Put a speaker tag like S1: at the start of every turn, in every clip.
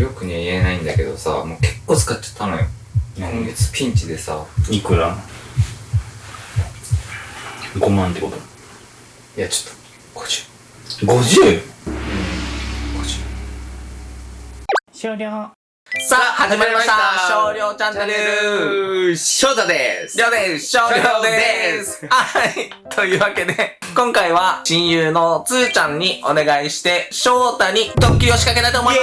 S1: よくには言えないんだけどさ、もう結構使っちゃったのよ。今月ピンチでさ、
S2: いくら ?5 万ってこと？
S1: いやちょっと、50。
S2: 50?
S1: 50。
S2: 終了。
S3: さあ、始まりました。少量チャンネル。
S1: 翔太です。
S3: りょうです。少量です。はい。というわけで、今回は親友のつーちゃんにお願いして、翔太にドッキリを仕掛けたいと思いま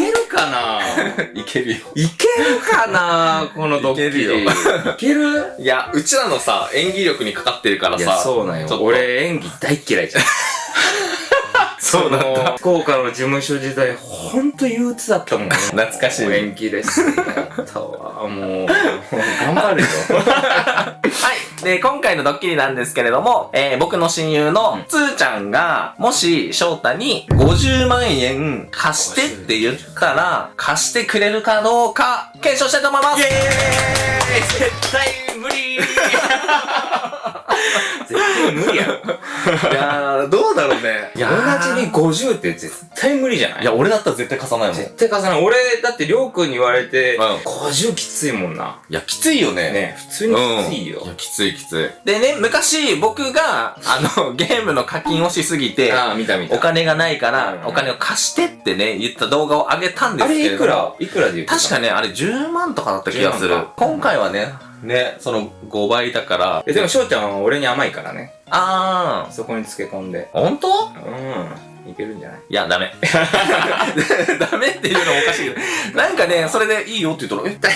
S1: いけるかな？
S3: す いけるよ。
S1: いけるかな？このドッキリ。
S3: いけるよ。
S1: いける？
S3: いや、うちらのさ、演技力にかかってるから
S1: いや、
S3: さ。
S1: そうなんよ。俺演技大っ嫌いじゃん。
S3: そうなんだ
S1: の福岡の事務所時代、ほんと憂鬱だったもんね。
S3: 懐かしいね
S1: 演技です。やったわ。もう、頑張るよ。
S3: はい。で、今回のドッキリなんですけれども、えー、僕の親友のつーちゃんが、もし翔太に50万円貸してって言ったら、貸してくれるかどうか、検証したいと思います
S1: イエーイ絶対無理絶 対無理やろ。
S3: いやー、どうだろうね。いや
S1: 同じに50って絶対無理じゃない？
S3: いや、俺だったら絶対貸さないもん。い
S1: 絶対貸さない。俺、だってりょうくんに言われて、
S3: うん
S1: 50きついもんな。
S3: や、きついよね。
S1: ね、普通にきついよ
S3: い。や、きついきつい。でね、昔僕が、あの、ゲームの課金をしすぎて、
S1: ああ、見た見た。
S3: お金がないから、
S1: うん
S3: お金を貸してってね、言った動画を上げたんです
S1: あ
S3: けれども。
S1: れいくら？いくらで言ってた？
S3: 確かね、あれ10万とかだった気がす
S1: 10
S3: る。今回はね、ね、その5倍だから。
S1: えでも翔ちゃんは俺に甘いからね。
S3: あ
S1: そこにつけ込んで。
S3: ー、ほんと
S1: うん。いけるんじゃない？
S3: いや、ダメ。ダメっていうのもおかしいけど。なんかね、それでいいよって言ったら、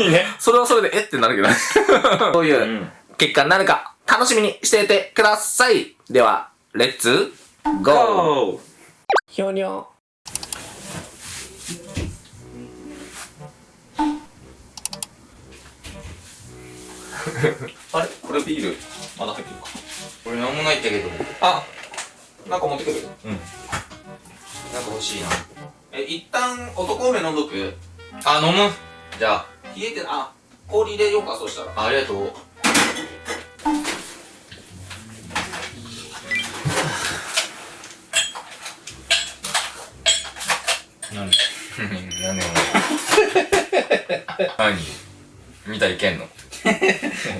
S3: え？
S1: いいね。
S3: それはそれでえ？ってなるけどね。そういううん結果になるか、楽しみにしていてください。では、レッツ、ゴー
S1: ゴ
S3: ひょにょ。あれ？これビール、まだ入ってるか。
S1: ー俺なんもないんだけど。
S3: あ、なんか持ってくる。
S1: うん。なんか欲しいな。
S3: え、一旦男梅飲んどく？
S1: あ、飲む。じゃあ。
S3: 冷えて、あ、氷入れようか、そうしたら。
S1: あありがとう。
S2: 何？
S1: 何？何？見たらいけんの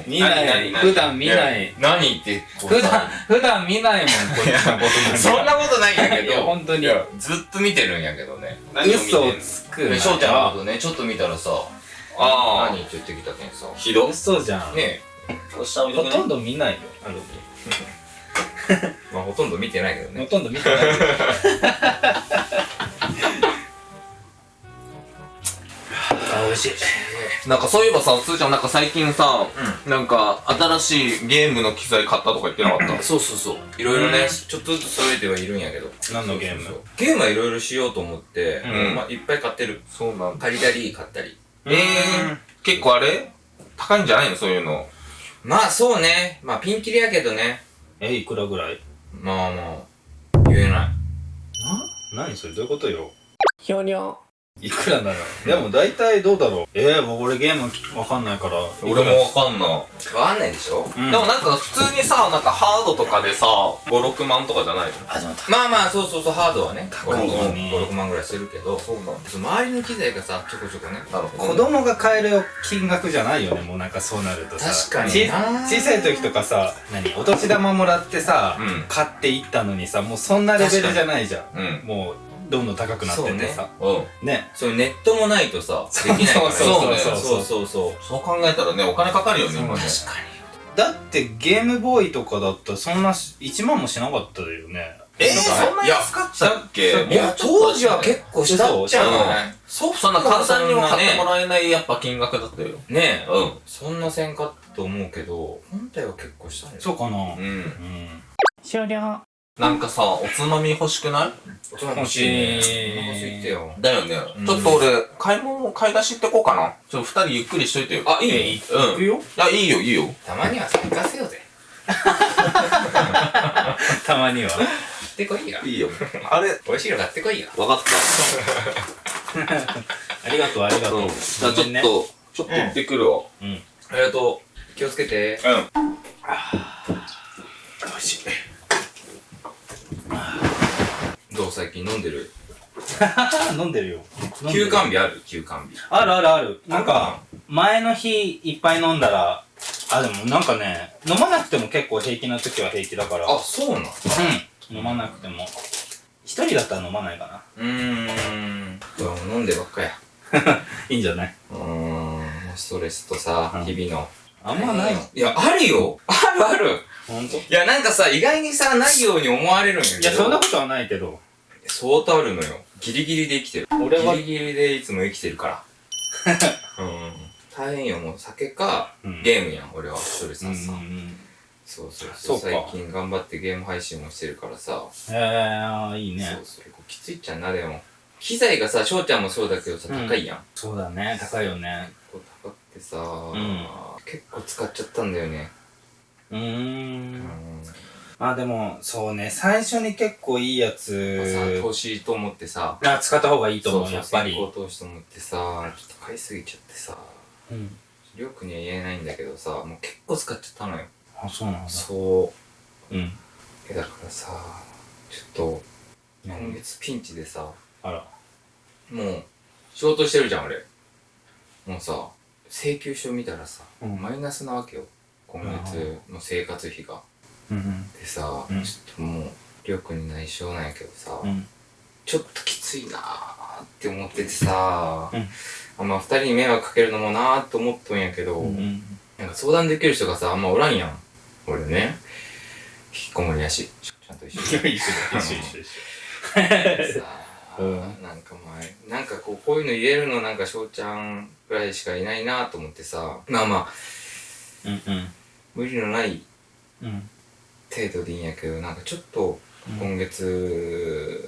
S2: 見ない。普段見ない。
S1: 何って
S2: 普段、普段見ないもん、こっちのことなんか
S1: そんなことないんやけど
S2: 本当に
S1: いやずっと見てるんやけどね
S2: 嘘をつくなよ。
S1: 翔ちゃんのことねちょっと見たらさ
S3: あ
S1: 何って言ってきたけんさ
S3: ひど
S2: 嘘じゃん。
S1: ね
S3: こう
S2: ほとんど見ないよ。あの
S1: え まあほとんど見てないけどね
S2: ほとんど見てないよ。あ、美味しい。
S3: なんかそういえばさ、すーちゃんなんか最近さ、なんか新しいゲームの機材買ったとか言ってなかった？
S1: そうそうそう。いろいろねちょっとずつ揃えてはいるんやけど。
S2: 何のゲーム？
S1: そうそうゲームはいろいろしようと思って
S3: うん。
S1: まあいっぱい買ってる。
S3: そうなん
S1: 借りたり買ったり。
S3: えー、結構あれ？高いんじゃないの？そういうの。
S1: まあそうね。まあピンキリやけどね。
S2: え、いくらぐらい？
S1: まあまあ。言えない。
S2: な？何それ？どういうことよ？
S3: ひょにょ。
S2: いくらなのでも大体どうだろう。えー、僕俺ゲームわかんないから。
S3: 俺もわかんない。
S1: わかんないでしょ？
S2: うん。
S3: でもなんか普通にさ、なんかハードとかでさ、5、6万とかじゃないの？
S2: あ、でも
S1: まあまあそうそうそうハードはね。
S2: 高いよね。
S1: 56万ぐらいするけど。
S3: そうなん
S1: 周りの機材がさちょこちょこね。
S3: なるほ
S2: 子供が買える金額じゃないよね。もうなんかそうなるとさ。
S1: 確かに
S2: 小さい時とかさ何？お年玉もらってさ、
S3: うん。
S2: 買っていったのにさもうそんなレベルじゃないじゃん。
S3: うん。
S2: もうどんどん高くなってってさ。
S3: うん。
S2: ね。
S1: そうネットもないとさできないから。
S2: そう
S3: そう
S1: ね
S2: そう。
S1: そうそうそう。
S3: そう考えたらね、お金かかるよね、今ね。
S2: だってゲームボーイとかだったらそんなし1万もしなかったよね。
S3: えー、
S1: なんか
S3: そんな安かったっけ
S2: い
S1: いや当時は結構したっちゃう。
S3: うん
S1: ね
S3: そう、そんな簡単には買ってもらえないやっぱ金額だったよ。
S1: ねえ。
S3: うん。
S1: そんなせんかと思うけど本体は結構したね。
S2: そうかな。
S3: うん。
S2: うん。
S4: 終了
S3: なんかさ、おつまみ欲しくない？
S1: 大人欲しいね
S2: 欲しい
S1: お腹空いてよ
S3: だよね。
S1: うん
S3: ちょっと俺、買い物、買い出し行ってこうかな。ちょっと二人ゆっくりしといてよ。
S1: あいい
S2: え
S1: の
S3: うん。
S2: 行くよ
S3: いや、いいよ、いいよ。
S1: たまにはさ行かせようぜ
S2: たまには
S1: 買ってこいよ
S3: いいよ。あれ、
S1: 美味しいの買ってこいよ
S3: わかっ
S2: ありがとうありが
S3: た。
S2: とう、
S3: うん。じゃあちょっと、ちょっと行ってくるわ。
S2: うん
S1: ありがとう気をつけて
S3: うん。
S2: 美味しい
S1: どう最近飲んでる？
S2: 飲んでるよ。
S1: 休
S2: る
S1: 館日ある？休館日。
S2: あるあるある。なんか、前の日いっぱい飲んだら、あ、でもなんかね、飲まなくても結構平気な時は平気だから。
S1: あ、そうなん？
S2: うん。飲まなくても。一人だったら飲まないかな。
S1: うーん。飲んでばっかや。
S2: いいんじゃない？う
S1: ーん。ストレスとさ
S2: う、ん
S1: 日々の。
S2: あんまないの。
S1: いや、あるよあるある
S2: ほんとい
S1: いや、なんかさ、意外にさ、ないように思われるんやけど。
S2: や、そんなことはないけど。
S1: 相当あるのよ。ギリギリで生きてる。
S2: 俺は
S1: ギリギリでいつも生きてるから。うん。大変よ、もう酒か、
S2: うん
S1: ゲームやん、俺は。ストレス
S2: うんう。ん
S1: そうそう
S2: そうか
S1: 最近頑張ってゲーム配信もしてるからさ。
S2: うん。へえ、いいね
S1: そう。そう。きついっちゃんな、でも。機材がさ、翔ちゃんもそうだけどさ、
S2: うん
S1: 高いやん。
S2: そうだね、高いよね。
S1: 結構高くてさ、
S2: ん
S1: 結構使っちゃったんだよね。
S2: うー。
S1: うんん。
S2: まあでも、そうね、最初に結構いいやつ、
S1: 投資と思ってさ、
S2: あ、使った方がいいと思う、やっぱり。
S1: 先行投資と思ってさ、ちょっと買いすぎちゃってさ、
S2: うん。
S1: りょうくんには言えないんだけどさ、もう結構使っちゃったのよ。
S2: あ、そうなんだ。
S1: そう。
S2: うん。
S1: え、だからさ、ちょっと、今月ピンチでさ、
S2: あら。
S1: もう、仕事してるじゃん、俺。もうさ、請求書見たらさ、
S2: うん
S1: マイナスなわけよ。今月の生活費が。でさ、
S2: うん
S1: ちょっともう、りょうくんに内緒なんやけどさ、
S2: うん。
S1: ちょっときついなーって思っててさ、
S2: うん
S1: あんま二人に迷惑かけるのもなーって思っとんやけど、
S2: うん。
S1: なんか相談できる人がさ、あんまおらんやん。俺ね、引きこもりやし、ちゃんと一緒に。
S2: 一緒一緒一緒。
S1: さあ、
S2: うん
S1: なんか前、なんかこう、こういうの言えるのなんか翔ちゃんぐらいしかいないなと思ってさ、まあまあ、
S2: うんうん。
S1: 無理のない
S2: うん。
S1: 程度でいいんやけど、なんかちょっと今月、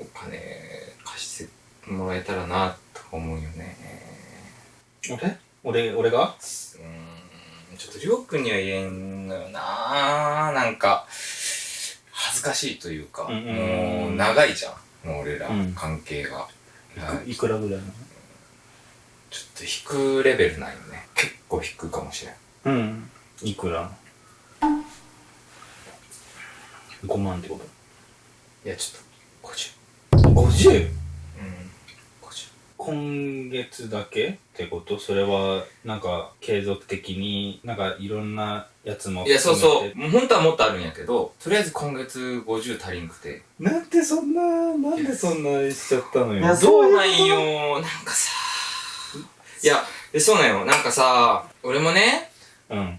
S1: お金貸してもらえたらなと思うよね。
S2: 俺俺、俺が？
S1: うーん、ちょっとりょうくんには言えんのよななんか、恥ずかしいというか、
S2: うんうんうん
S1: もう長いじゃん。もう俺ら
S2: うん
S1: 関係が。はい
S2: いくらぐらいな
S1: ちょっと引くレベルないよね。結構引くかもしれん。
S2: のうん。いくら？?5 万ってこと？
S1: いや、ちょっと、50。
S2: 50?
S1: うん。50。
S2: 今月だけってこと？それは、なんか、継続的に、なんか、いろんなやつも
S1: いや、そうそう。
S2: う。
S1: もう本当はもっとあるんやけど、とりあえず今月50足りんくて。
S2: なんでそんな、なんでそんなしちゃったのよ？
S1: そうなんよ。なんかさ、いや、で、そうなんよ。なんかさ、俺もね、
S2: うん。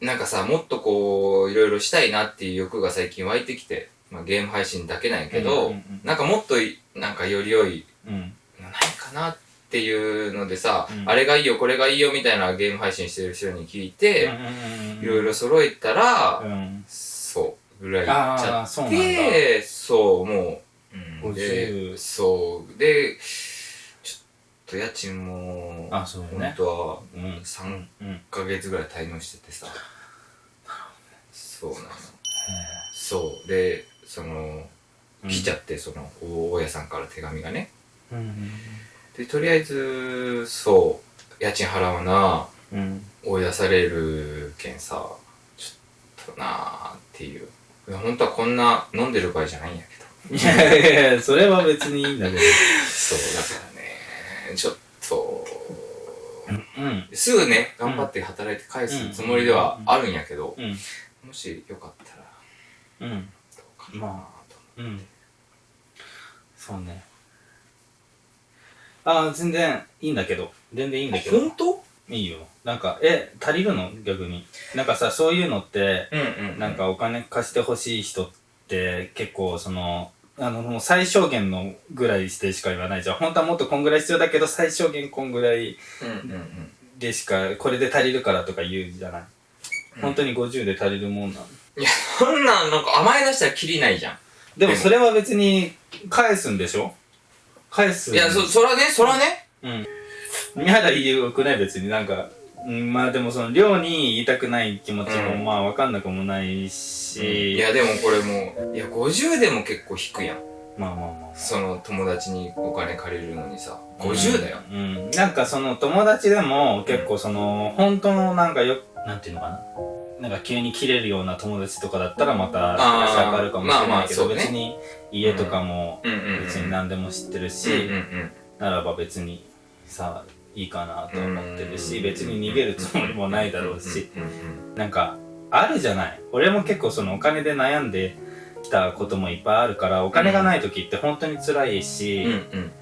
S1: なんかさ、もっとこう、いろいろしたいなっていう欲が最近湧いてきて、まあゲーム配信だけなんやけど、
S2: うんうんうん
S1: なんかもっとい、なんかより良い、
S2: うん。
S1: ないかなっていうのでさ、
S2: うん
S1: あれがいいよ、これがいいよみたいなゲーム配信してる人に聞いて、いろいろ揃えたら、
S2: うん。
S1: そう、ぐらいちゃ
S2: ああ、そうなんだ。
S1: って、そう、もう、うん、
S2: 50
S1: で、そう、で、と家賃も、
S2: あそうよね
S1: 本当は
S2: うん。
S1: 3
S2: うん。
S1: ヶ月ぐらい滞納しててさ、そうなの。そう、で、その、来ちゃって、その、大家さんから手紙がね。
S2: うん。
S1: で、とりあえず、そう、家賃払わな、
S2: うん。
S1: 追い出されるけんさ、ちょっとなーっていう。いや本当はこんな飲んでる場合じゃないんやけど。
S2: いやいやいや、それは別にいいんだけど。
S1: そう、だからね、ちょっと、
S2: うん。
S1: すぐね、頑張って働いて返すつもりではあるんやけど、
S2: うん。
S1: もしよかったら、
S2: うん。
S1: どうかな
S2: まうん。そうね。ああ、全然いいんだけど。全然いいんだけど。
S1: 本当？
S2: いいよ。なんか、え、足りるの？逆に。なんかさ、そういうのって、
S1: うんうん。
S2: なん、かお金貸してほしい人って結構その、あの、もう最小限のぐらいしてしか言わないじゃん。本当はもっとこんぐらい必要だけど、最小限こんぐらい。でしか、これで足りるからとか言うじゃない？本当に50で足りるもんなの？
S1: いや、そんなん、なんか甘え出したらキリないじゃん。
S2: でもそれは別に返すんでしょ？返す。
S1: いや、そ、そらね、そらね。
S2: うん。宮田言うくない？別になんか、うん、まあでもその寮に言いたくない気持ちも
S1: うん
S2: まあわかんなくもないし、
S1: いや、でもこれもう、いや、50でも結構低いやん。
S2: まあまあまあまあ。
S1: その友達にお金借りるのにさ、50だよ。
S2: うん。なんかその友達でも結構その、本当のなんかよ、なんていうのかな。なんか急に切れるような友達とかだったらまた
S1: あー
S2: 少し上がるかもしれないけど、
S1: まあまあそうね
S2: 別に家とかも
S1: うんうんうん
S2: 別に何でも知ってるし、
S1: うんうんうん
S2: ならば別にさいいかなと思ってるし
S1: うん。
S2: 別に逃げるつもりもないだろうし。なんかあるじゃない。俺も結構そのお金で悩んできたこともいっぱいあるからお金がない時って本当に辛いし、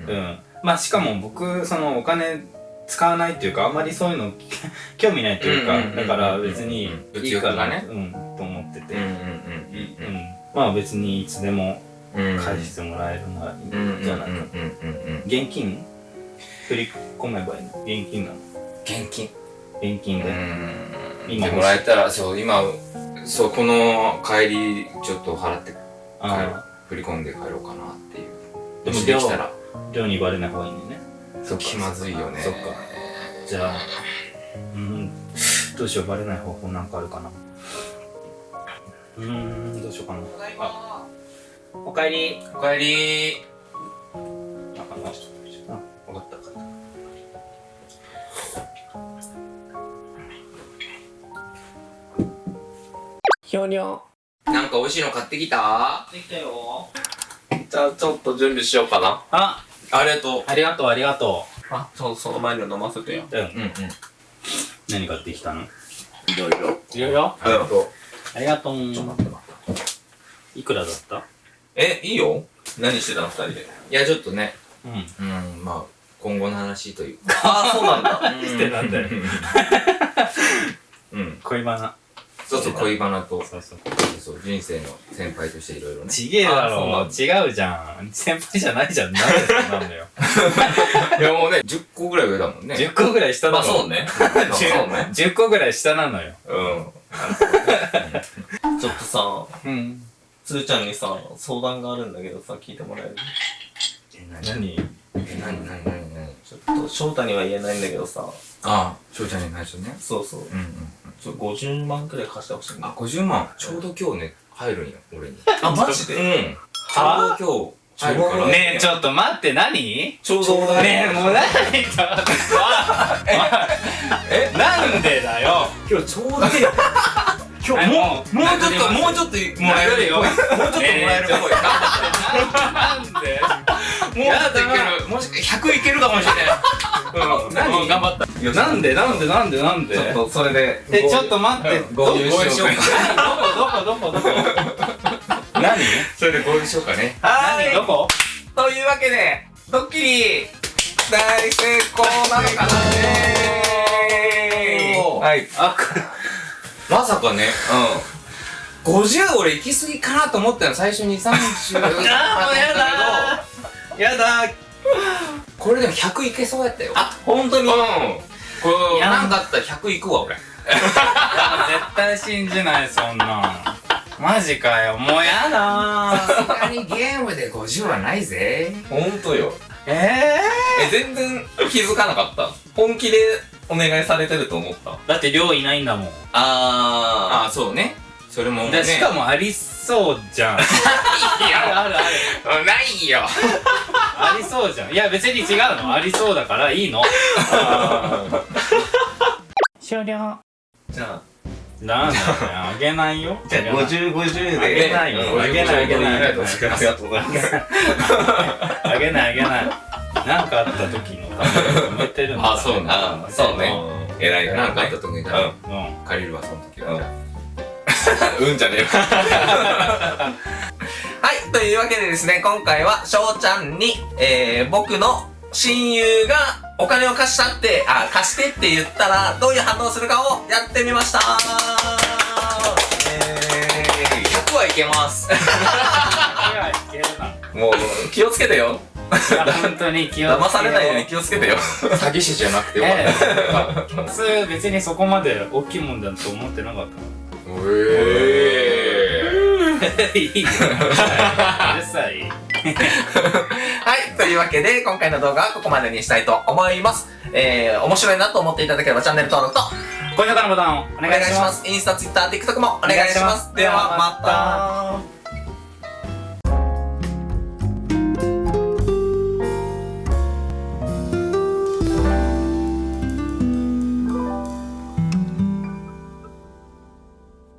S1: うん。
S2: まあしかも僕そのお金使わないっていうかあんまりそういうの 興味ないというかだから別に
S1: うん
S2: いいかな、
S1: 物欲がね。
S2: うんと思ってて、
S1: うん
S2: まあ別にいつでも返してもらえるならいいんじゃないか現金振り込めばいいの？現金なの？
S1: 現金。
S2: 現金で、
S1: うん。
S2: 今
S1: でもらえたらそう今そうこの帰りちょっと払って振り込んで帰ろうかなっていう。
S2: でも
S1: できたら。
S2: あ量にバレない方がいいんだよね。
S1: そう気まずいよね。
S2: そっか。じゃあうんどうしようバレない方法なんかあるかな。うーんどうしようかな。あおかえり。
S1: おかえり
S3: ひょにょ。
S1: なんか美味しいの買ってきた？
S2: できたよ。
S3: じゃあちょっと準備しようかな。
S2: あ。
S1: ありがと
S2: ありがとうありがと
S3: あ、ちょっとその前に飲ませてよ。
S2: ううん
S1: ううん。うん。
S2: 何買ってきたの？
S3: いろいろ。
S2: いろいろ？
S1: ありがとう。
S2: ありがとう。
S3: ちょっと待って待って。
S2: いくらだった？
S3: え、いいよ。何してたの二人で？
S1: いやちょっとね。
S2: うん。
S1: うんまあ今後の話というか。
S3: ああ、そうなんだ。
S2: してなんだよ。
S1: うん。
S2: 恋バナ
S1: そうそう恋バナと。
S2: そうそう。
S1: そう人生の先輩としていろいろね。
S2: ちげえだろ。
S3: ん
S2: 違うじゃん。先輩じゃないじゃん。なんでそうなんだよ。
S1: いやもうね10個ぐらい上だもんね。
S2: 10個ぐらい下だろ
S3: まあそうね。そうね。
S2: 10個ぐらい下なのよ。
S3: うん。ちょっとさ、
S2: うん。
S3: つーちゃんにさ、相談があるんだけどさ、聞いてもらえる？
S1: え何？
S2: 何
S1: え何？何？何？何？
S3: ちょっと、翔太には言えないんだけどさ、
S1: ああ翔ちゃんに内緒ね。
S3: そうそう。
S1: うんうん
S3: ちょっと50万くらい貸してほしいんだ
S1: あ。50万。ちょうど今日ね入るんよ俺に。
S3: あ、マジ
S1: うん。
S3: で
S1: ちょうど今日入るから。
S2: ねえちょっと待って何？
S3: ちょうどだ
S2: ねえもう何？ちょっと え？なんでだよ？
S1: 今日ちょうど 今日
S2: はい
S1: もうもうちょっともうちょっともらえるよもう ちょっともらえるっぽい
S2: なんで？
S1: っといける。もし100いけるかもしれない。うん。
S2: 何？
S1: 頑張った。
S2: なんで？なんで？なんで？なんで？
S3: ちょっと、それで。
S2: えちょっと待って。ど
S3: 合流しようか。
S2: どこ？どこ？どこ？どこ？何？
S1: それで合流しようかね。
S3: は
S2: 何？どこ？
S3: というわけで、ドッキリ、大成功なのかな？はい。
S2: あ
S1: まさかね。
S3: う
S1: 50俺行き過ぎかなと思ったの最初に30
S2: あーもうやだーやだ。
S1: これでも100いけそうやったよ。
S3: あ、本当に？
S1: うん。これ
S2: いや
S1: なんかあったら100いくわ俺。
S2: 絶対信じないそんな。んマジかよ。もうやだ。ー
S1: さすがにゲームで50はないぜ。
S3: 本当よ。
S2: え
S3: え、全然気づかなかった。本気でお願いされてると思った。
S2: ー、だって量いないんだもん。
S3: あ
S1: ああそうねそれもね。
S2: でしかもありそうじゃん。あるある。ある
S1: ないよ。
S2: ありそうじゃん。いや別に違うの。ありそうだからいいの。
S4: 終了。
S3: ー。じゃあ、
S2: なんだよ。あげないよ。
S3: じゃあ50、50
S2: あげ
S3: で。
S2: ないよ。
S1: うん。
S2: あげないあげない。
S1: ありがとうございます
S3: ありがとうございます。
S2: あげないあげない。なんかあった時のために埋めてるんだ。
S1: あそうね。
S3: あそうね。偉い
S1: な。んかあった時に借りるわその時は
S3: うんじゃねえよ。はい、というわけでですね、今回は翔ちゃんに、えー、僕の親友がお金を貸したって、あ、貸してって言ったら、どういう反応するかをやってみました。え
S1: 100はいけます。
S3: もう、気をつけてよ。
S2: 本当に気をつけ
S3: 騙されないように気をつけてよ。
S1: 詐欺師じゃなくてよかっ
S2: ええ普通別にそこまで大きいもんだと思ってなかった
S1: たえ
S2: いいよ。うるさい。
S3: はい、というわけで、今回の動画はここまでにしたいと思います。えー、面白いなと思っていただければチャンネル登録と
S2: 高評価のボタンをお
S3: お
S2: 願いします。
S3: インスタ、ツイッター、TikTok もお願いします。では、また。